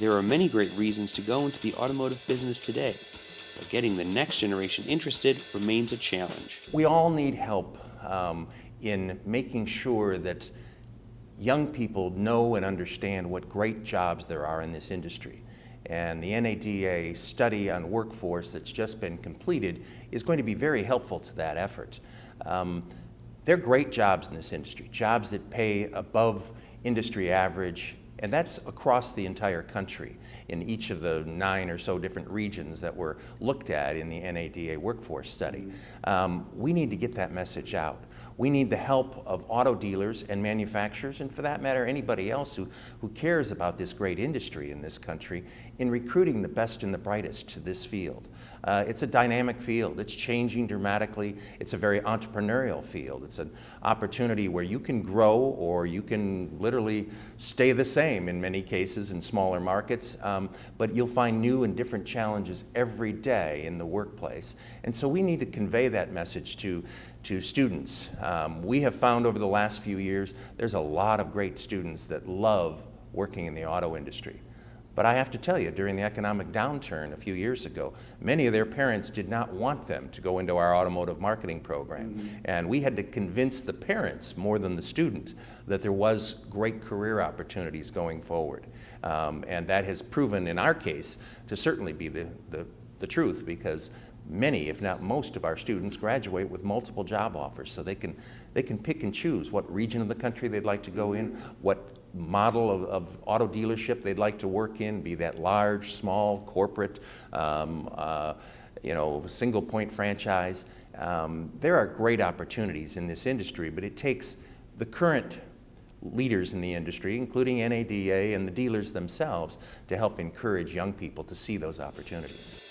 There are many great reasons to go into the automotive business today, but getting the next generation interested remains a challenge. We all need help um, in making sure that young people know and understand what great jobs there are in this industry. And the NADA study on workforce that's just been completed is going to be very helpful to that effort. Um, they're great jobs in this industry, jobs that pay above industry average, and that's across the entire country in each of the nine or so different regions that were looked at in the NADA workforce study. Um, we need to get that message out. We need the help of auto dealers and manufacturers, and for that matter, anybody else who, who cares about this great industry in this country in recruiting the best and the brightest to this field. Uh, it's a dynamic field. It's changing dramatically. It's a very entrepreneurial field. It's an opportunity where you can grow or you can literally stay the same in many cases in smaller markets, um, but you'll find new and different challenges every day in the workplace. And so we need to convey that message to, to students. Um, we have found over the last few years there's a lot of great students that love working in the auto industry. But I have to tell you, during the economic downturn a few years ago, many of their parents did not want them to go into our automotive marketing program. Mm -hmm. And we had to convince the parents, more than the student, that there was great career opportunities going forward. Um, and that has proven, in our case, to certainly be the, the, the truth because many, if not most of our students graduate with multiple job offers. So they can, they can pick and choose what region of the country they'd like to go in, what model of, of, auto dealership they'd like to work in, be that large, small, corporate, um, uh, you know, single point franchise. Um, there are great opportunities in this industry, but it takes the current leaders in the industry, including NADA and the dealers themselves, to help encourage young people to see those opportunities.